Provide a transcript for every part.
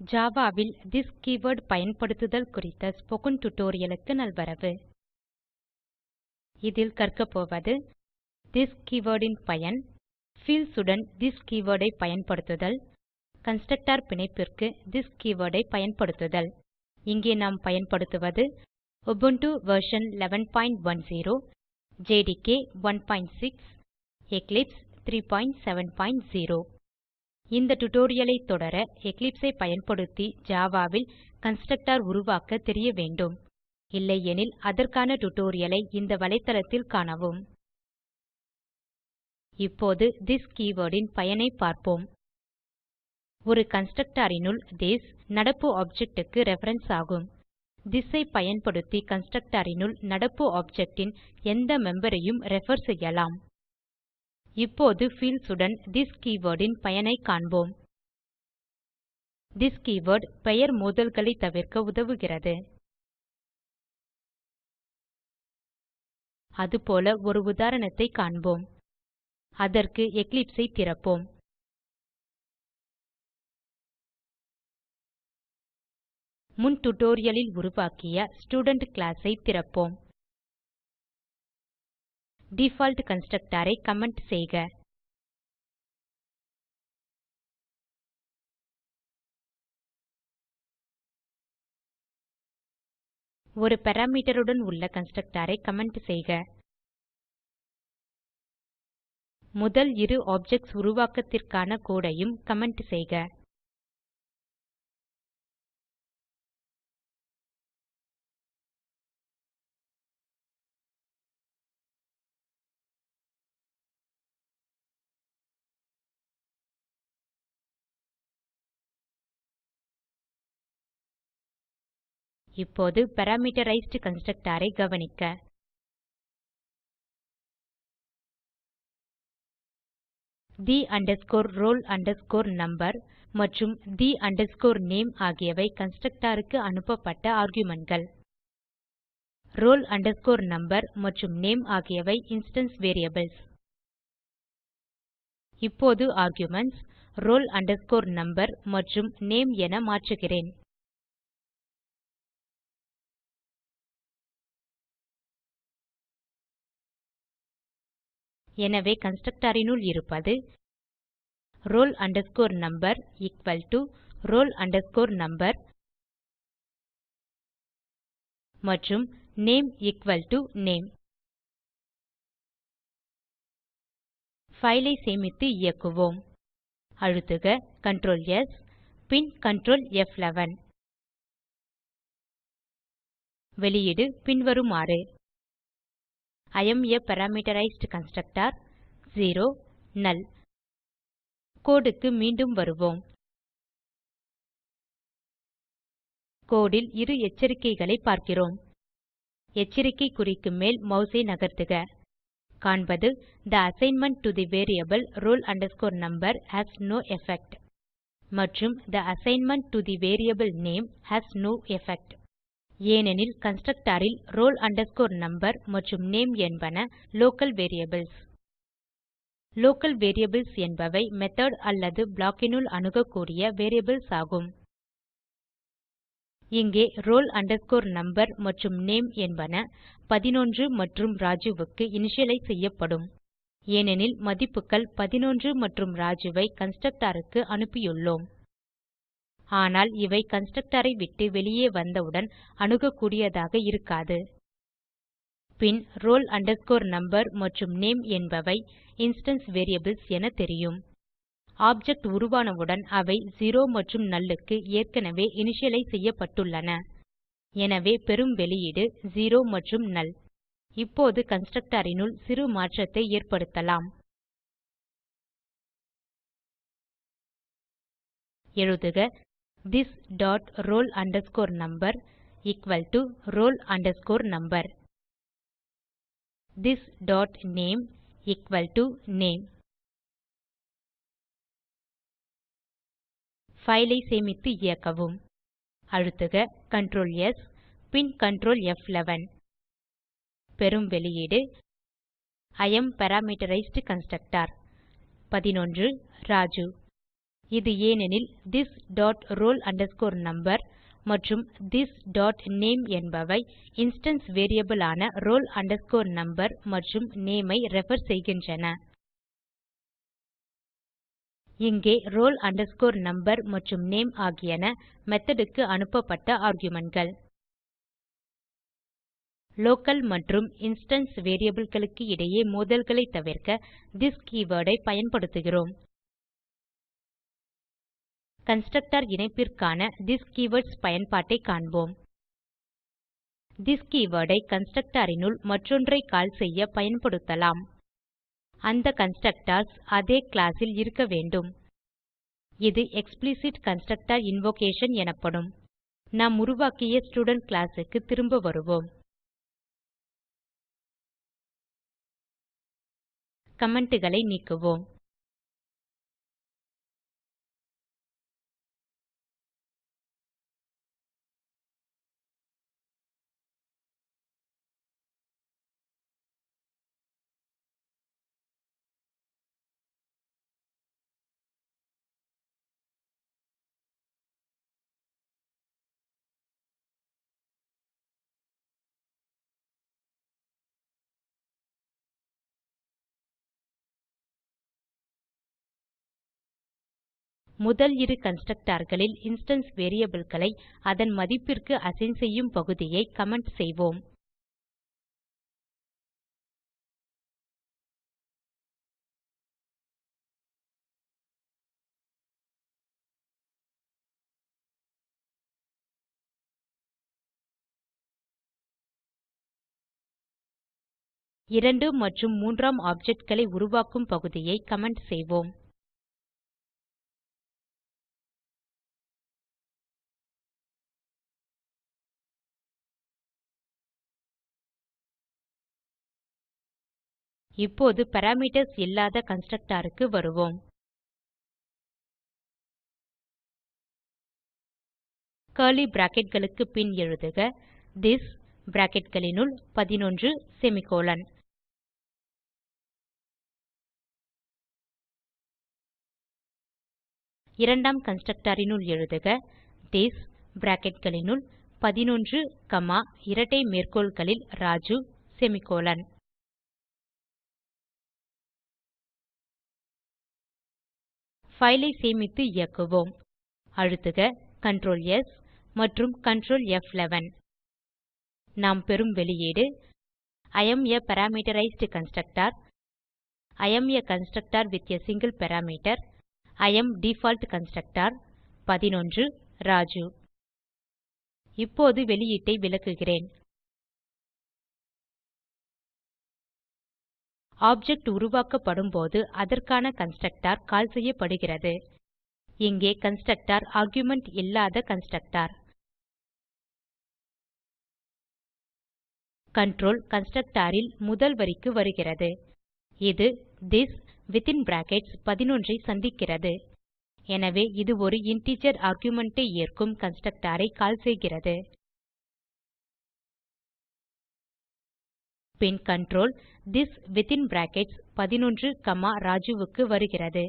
ஜாவாவில் this keyword பயன்படுத்துதல் குறித்த spoken tutorialக்கு நல்வரவு. இதில் கற்கப்போவது திஸ் keywordன் பயன் பீல்ட்ஸ் உடன் திஸ் கீவர்ட் ஐ பயன்படுத்துதல் கன்ஸ்ட்ரக்டர் பிணைப்பிற்கு திஸ் கீவர்ட் ஐ பயன்படுத்துதல். இங்கே நாம் பயன்படுத்துவது உபுண்டு வெர்ஷன் 1110 ஜேடிகே 16 எக்லிப்ஸ் 370 இந்த டுடோரியலை தொடர Eclipse ஐ பயன்படுத்தி ஜாவாவில் கன்ஸ்ட்ரக்டர் உருவாக்க தெரிய வேண்டும். இல்லையெனில் அதற்கான டுடோரியலை இந்த வலைத்தளத்தில் காணவும். இப்போது திஸ் keywordன் பயனை பார்ப்போம். ஒரு constructorனுள் திஸ் நடப்பு ஆப்ஜெக்ட்டுக்கு ரெஃபரன்ஸ் ஆகும். திஸ் ஐ பயன்படுத்தி constructorனுள் நடப்பு ஆப்ஜெக்ட்டின் எந்த மெம்பரையும் ரெஃபர் செய்யலாம். இப்போது fields உடன் this keyword இன் பயனை காண்போம். this keyword பெயர் மோதல்களை தவிர்க்க உதவுகிறது. அதுபோல ஒரு உதாரணத்தை காண்போம். அதற்கு Eclipse ஐ திறப்போம். முன் tutorial உருவாக்கிய ஸ்டூடென்ட் class ஐ திறப்போம். டிஃபால்ட் கன்ஸ்ட்ரக்டர் கமெண்ட் செய்க. ஒரு பாராமீட்டர் உடன் உள்ள கன்ஸ்ட்ரக்டர் கமெண்ட் செய்க. முதல் இரு ஆப்ஜெக்ட்ஸ் உருவாக்கத்திற்கான கோடு கமெண்ட் செய்க. இப்போது parameterized constructor ஐ கவனிக்க. the roll number மற்றும் the name ஆகியவை constructor க்கு அனுப்பப்பட்ட argumentகள். roll number மற்றும் நேம் ஆகியவை instance வேரியபிள்ஸ். இப்போது ஆர்குமென்ட்ஸ் roll number மற்றும் நேம் என மாற்றுகிறேன். எனவே constructorனுள் இருப்பது roll number equal to roll number மற்றும் name equal to name file ஐ சேமித்து இயக்குவோம். அழுத்துக Ctrl S பின் Ctrl F11 வெளியீடு பின்வருமாறு. I am a parameterized constructor. 0 null. Code க்கு மீண்டும் வருவோம். code ல் இரு எச்சரிக்கைகளை பார்க்கிறோம். எச்சரிக்கை குறிக்கு மேல் மாஸ் ஐ நகர்த்துக. காண்பது the assignment to the variable roll number has no effect. மற்றும் the assignment to the variable name has no effect. ஏனெனில் கன்ஸ்ட்ரக்டாரில் ரோல் roll number மற்றும் நேம் என்பன லோக்கல் வேரியபிள்ஸ் லோக்கல் வேரியபிள்ஸ் என்பவை மெத்தோட் அல்லது block அணுகக்கூடிய வேரியபிள்ஸ் ஆகும். இங்கே roll number மற்றும் நேம் என்பன 11 மற்றும் Rajuக்கு இனிஷியலைஸ் செய்யப்படும். ஏனெனில் மதிப்புகள் 11 மற்றும் ராஜுவை கன்ஸ்ட்ரக்டாருக்கு அனுப்பியுள்ளோம். ஆனால் இவை கன்ஸ்ட்ரக்டரை விட்டு வெளியே வந்தவுடன் அணுகக்கூடியதாக இருக்காது. பின் roll number மற்றும் நேம் என்பவை இன்ஸ்டான்ஸ் வேரியபிள்ஸ் என தெரியும். ஆப்ஜெக்ட் உருவானவுடன் அவை 0 மற்றும் null க்கு ஏற்கனவே இனிஷியலைஸ் செய்யப்பட்டுள்ளன. எனவே பெறும் வெளியீடு 0 மற்றும் நல் இப்போது constructorனுள் சிறு மாற்றத்தை ஏற்படுத்தலாம். எழுதுக this dot roll number equal to roll number. This dot name equal to name File சேமித்து இயக்கவும். அழுத்துக Ctrl S பின் Ctrl F11 பெறும் வெளியீடு I am parameterized constructor. 11 ராஜு. இது ஏனெனில் திஸ் டாட் roll number மற்றும் திஸ் டாட் நேம் என்பவை இன்ஸ்டன்ஸ் வேரியபிள் ஆன roll number மற்றும் நேம் ஐ ரெஃபர் செய்கின்றன. இங்கே roll number மற்றும் நேம் ஆகியன மெத்தோட் க்கு அனுப்பப்பட்ட argumentகள். லோக்கல் மற்றும் இன்ஸ்டான்ஸ் variableகளுக்கு இடையே மோதல்களை தவிர்க்க this கீவர்ட் ஐ பயன்படுத்துகிறோம். கன்ஸ்ட்ரக்டர் இணைப்பிற்கான திஸ் கீவர்ட்ஸ் பயன்பாட்டை காண்போம். திஸ் keyword ஐ constructorனுள் மற்றொன்றை கால் செய்ய பயன்படுத்தலாம். அந்த கன்ஸ்ட்ரக்டர்ஸ் அதே கிளாஸ் ல் இருக்க வேண்டும். இது எக்ஸ்பிளிசிட் கன்ஸ்ட்ரக்டர் இன்வோகேஷன் எனப்படும். நாம் உருவாக்கிய ஸ்டூடென்ட் கிளாஸ் க்கு திரும்ப வருவோம். commentகளை நீக்குவோம். முதல் இரு constructorகளில் இன்ஸ்டான்ஸ் variableகளை அதன் மதிப்பிற்கு அசைன் செய்யும் பகுதியை கமெண்ட் செய்வோம். இரண்டு மற்றும் மூன்றாம் objectகளை உருவாக்கும் பகுதியை கமெண்ட் செய்வோம். இப்போது பாராமீட்டர்ஸ் இல்லாத கன்ஸ்ட்ரக்டருக்கு வருவோம். கர்லி bracketகளுக்கு பின் எழுதுக. திஸ் bracketகளினுள் 11 செமிகோலன் இரண்டாம் constructorனுள் எழுதுக. திஸ் bracketகளினுள் 11 கமா இரட்டை மேற்கோள்களில் ராஜு செமிகோலன் File ஐ சேமித்து இயக்குவோம். அழுத்துக Ctrl S மற்றும் Ctrl F11. நாம் பெறும் வெளியீடு I am a parameterized constructor. I am a constructor with a single parameter. I am default constructor. 11 ராஜு. இப்போது வெளியீட்டை விளக்குகிறேன். ஆப்ஜெக்ட் உருவாக்கப்படும் போது அதற்கான கன்ஸ்ட்ரக்டர் கால் செய்யப்படுகிறது. இங்கே கன்ஸ்ட்ரக்டர் ஆர்குமென்ட் இல்லாத கன்ஸ்ட்ரக்டர் கன்ட்ரோல் கன்ஸ்ட்ரக்டர் ல் முதல் வரிக்கு வருகிறது. இது திஸ் வித்தின் பிராக்கெட்ஸ் 11 ஐ சந்திக்கிறது. எனவே இது ஒரு இன்டிஜர் ஆர்குமென்ட் ஐ ஏற்கும் கன்ஸ்ட்ரக்டர் ஐ கால் செய்கிறது. பின் control this within brackets 11 comma ராஜுவுக்கு வருகிறது.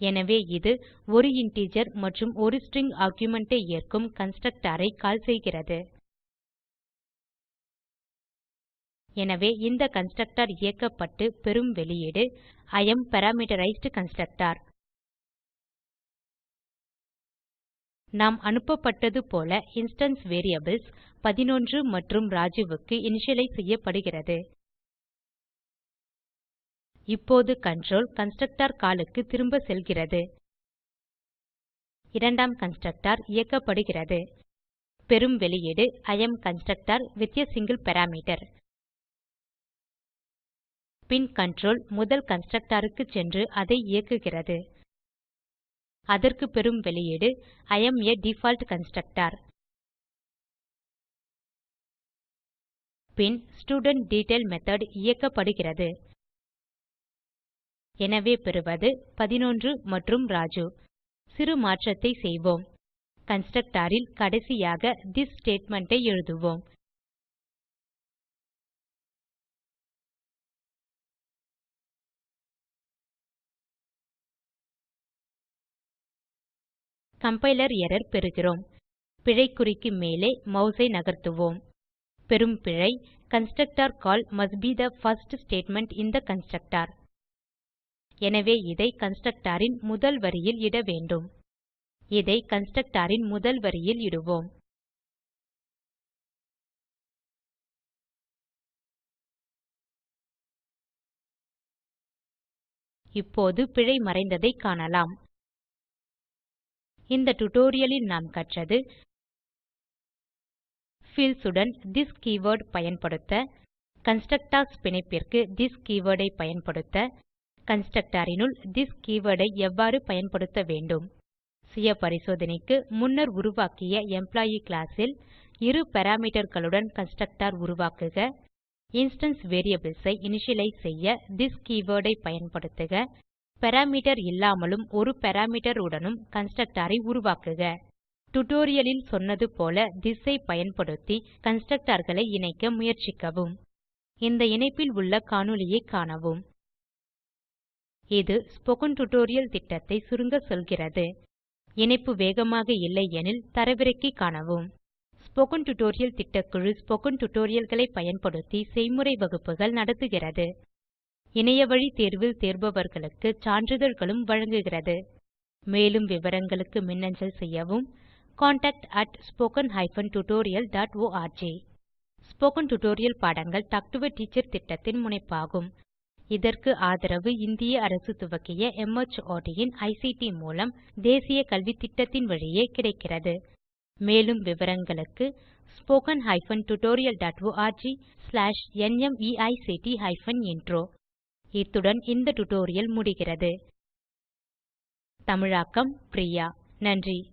எனவே இது ஒரு இன்டிஜர் மற்றும் ஒரு ஸ்ட்ரிங் ஆர்குமென்ட் ஐ ஏற்கும் கன்ஸ்ட்ரக்டர் ஐ கால் செய்கிறது. எனவே இந்த கன்ஸ்ட்ரக்டர் இயக்கப்பட்டு பெறும் வெளியீடு இ ஏஎம் பாராமீட்டரைஸ்ட் கன்ஸ்ட்ரக்டர் நாம் அனுப்பப்பட்டது போல இன்ஸ்டன்ஸ் வேரியபிள்ஸ் 11 மற்றும் ராஜுவுக்கு இனிஷியலைஸ் செய்யப்படுகிறது. இப்போது கன்ட்ரோல் கன்ஸ்ட்ரக்டர் கால் க்கு திரும்ப செல்கிறது. இரண்டாம் கன்ஸ்ட்ரக்டர் இயக்கப்படுகிறது. பெறும் வெளியீடு I am constructor with a single parameter bin control முதல் constructorக்கு சென்று அதை இயக்குகிறது. அதற்கு பெறும் வெளியீடு I am a default constructor bin student detail method இயக்கப்படுகிறது. எனவே பெறுவது 11 மற்றும் ராஜு. சிறு மாற்றத்தை செய்வோம். constructorல் கடைசியாக திஸ் statement ஐ எழுதுவோம். கம்பைலர் எரர் பெறுகிறோம். பிழைக்குறிக்கு மேலே மவுஸை நகர்த்துவோம். பெரும் பிழை constructor call must be the first statement in the constructor எனவே இதை கன்ஸ்ட்ரக்டரின் முதல் வரியில் இட வேண்டும். இதை கன்ஸ்ட்ரக்டரின் முதல் வரியில் இடுவோம். இப்போது பிழை மறைந்ததை காணலாம். இந்த டியூட்டோரியல் நாம் கற்றது fields உடன் this keyword பயன்படுத்த கன்ஸ்ட்ரக்டர்ஸ் பிணைப்பிற்கு this கீவர்ட் ஐ பயன்படுத்த கன்ஸ்ட்ரக்டர் னுள் திஸ் ஐ எவ்வாறு பயன்படுத்த வேண்டும். சுய பரிசோதனைக்கு முன்னர் உருவாக்கிய எம்ப்ளாயி கிளாஸ் ல் இரு parameterகளுடன் கன்ஸ்ட்ரக்டர் உருவாக்குக இன்ஸ்டான்ஸ் வேரியபிள்ஸ் ஐ இனிஷியலைஸ் செய்ய this கீவர்ட் ஐ பயன்படுத்துக பாராமீட்டர் இல்லாமலும் ஒரு பாராமீட்டர் உடனும் கன்ஸ்ட்ரக்டர் ஐ உருவாக்குக. டியூட்டோரியல் சொன்னது போல திஸ் ஐ பயன்படுத்தி constructorகளை இணைக்க முயற்சிக்கவும். இந்த இணைப்பில் உள்ள காணொளியைக் காணவும். இது ஸ்போக்கன் டியூட்டோரியல் திட்டத்தை சுருங்க சொல்கிறது. இணைப்பு வேகமாக இல்லையெனில் தரவிறக்கி காணவும். ஸ்போக்கன் டியூட்டோரியல் திட்டக்குழு ஸ்போக்கன் tutorialகளை பயன்படுத்தி செய்முறை வகுப்புகள் நடத்துகிறது. இணையவழி தேர்வில் தேர்பவர்களுக்கு சான்றிதழ்களும் வழங்குகிறது. மேலும் விவரங்களுக்கு மின்னஞ்சல் செய்யவும் contactspoken tutorialorg ஸ்போகன் டுடோரியல் பாடங்கள் டாக் டு எ டீச்சர் திட்டத்தின் முனைப்பாகும். இதற்கு ஆதரவு இந்திய அரசு துவக்கிய மார்ட் இன் ஐசிடி மூலம் தேசிய கல்வித்திட்டத்தின் வழியே கிடைக்கிறது. மேலும் விவரங்களுக்கு spoken hyphen tutorial dot org slash நிமைக்ட் ஹைபன் இன்ட்ரோ இத்துடன் இந்த டுடோரியல் முடிகிறது. தமிழாக்கம் பிரியா. நன்றி.